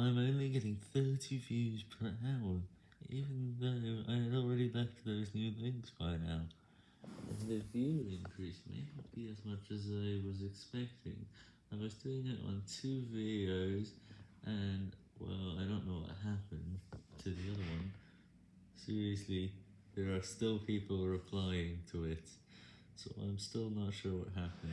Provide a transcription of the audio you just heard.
I'm only getting 30 views per hour, even though I had already left those new links by now. And the view increase may not be as much as I was expecting. I was doing it on two videos, and, well, I don't know what happened to the other one. Seriously, there are still people replying to it, so I'm still not sure what happened.